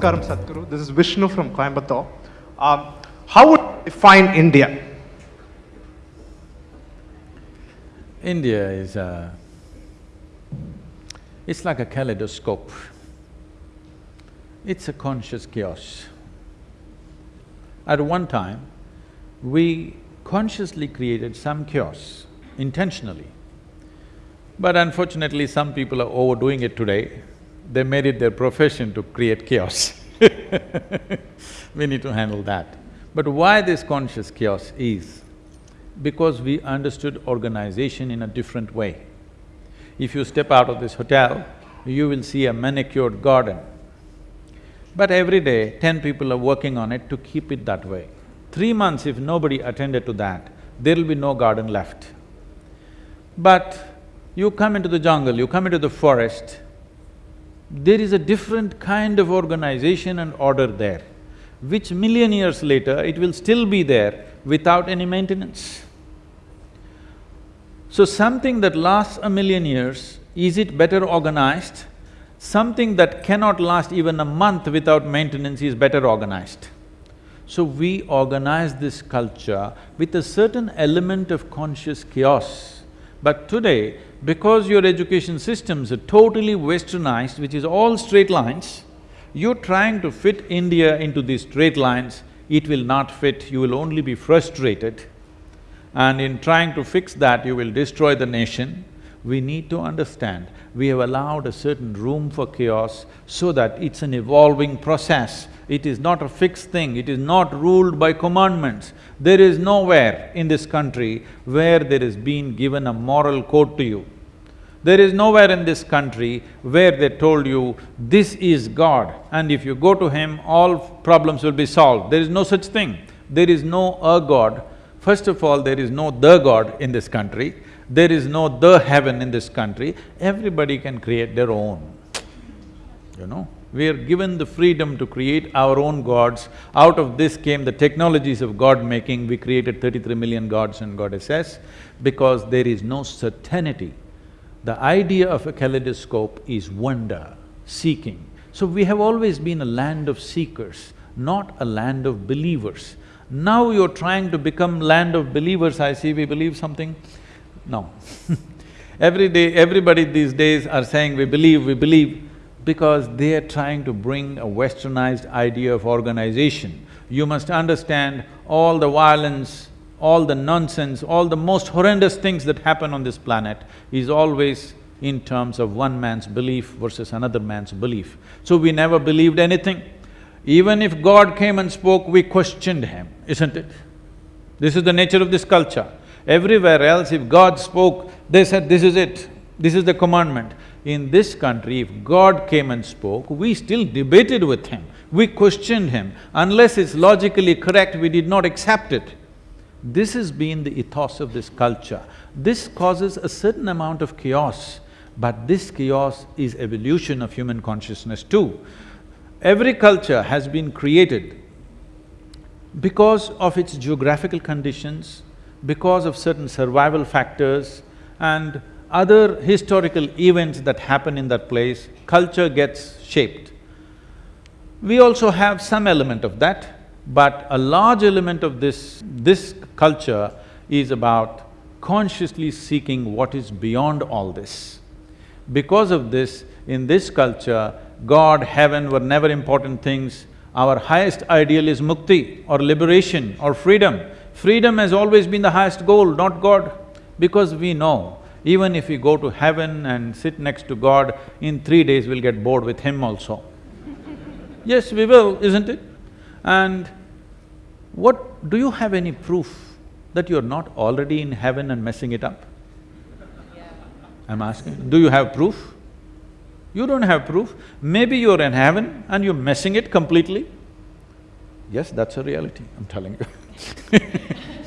Namaskaram Sadhguru. This is Vishnu from Coimbatore. Um, how would you define India? India is a… it's like a kaleidoscope. It's a conscious chaos. At one time, we consciously created some chaos, intentionally. But unfortunately, some people are overdoing it today. They made it their profession to create chaos We need to handle that. But why this conscious chaos is, because we understood organization in a different way. If you step out of this hotel, you will see a manicured garden. But every day, ten people are working on it to keep it that way. Three months if nobody attended to that, there'll be no garden left. But you come into the jungle, you come into the forest, there is a different kind of organization and order there, which million years later it will still be there without any maintenance. So something that lasts a million years, is it better organized? Something that cannot last even a month without maintenance is better organized. So we organize this culture with a certain element of conscious chaos. But today, because your education systems are totally westernized, which is all straight lines, you're trying to fit India into these straight lines, it will not fit, you will only be frustrated. And in trying to fix that, you will destroy the nation. We need to understand, we have allowed a certain room for chaos so that it's an evolving process. It is not a fixed thing, it is not ruled by commandments. There is nowhere in this country where there is been given a moral code to you. There is nowhere in this country where they told you, this is God and if you go to Him, all problems will be solved. There is no such thing. There is no a God. First of all, there is no the God in this country. There is no the heaven in this country. Everybody can create their own, you know. We are given the freedom to create our own gods. Out of this came the technologies of god-making. We created thirty-three million gods and goddesses because there is no certainty. The idea of a kaleidoscope is wonder, seeking. So we have always been a land of seekers, not a land of believers. Now you're trying to become land of believers, I see we believe something. No Every day, everybody these days are saying we believe, we believe because they are trying to bring a westernized idea of organization. You must understand all the violence, all the nonsense, all the most horrendous things that happen on this planet is always in terms of one man's belief versus another man's belief. So we never believed anything. Even if God came and spoke, we questioned him, isn't it? This is the nature of this culture. Everywhere else, if God spoke, they said, this is it, this is the commandment. In this country, if God came and spoke, we still debated with him, we questioned him. Unless it's logically correct, we did not accept it. This has been the ethos of this culture. This causes a certain amount of chaos, but this chaos is evolution of human consciousness too. Every culture has been created because of its geographical conditions, because of certain survival factors and other historical events that happen in that place, culture gets shaped. We also have some element of that, but a large element of this… this culture is about consciously seeking what is beyond all this. Because of this, in this culture, God, heaven were never important things. Our highest ideal is mukti or liberation or freedom. Freedom has always been the highest goal, not God, because we know even if we go to heaven and sit next to God, in three days we'll get bored with Him also. yes, we will, isn't it? And what… do you have any proof that you're not already in heaven and messing it up? I'm asking, do you have proof? You don't have proof. Maybe you're in heaven and you're messing it completely. Yes, that's a reality, I'm telling you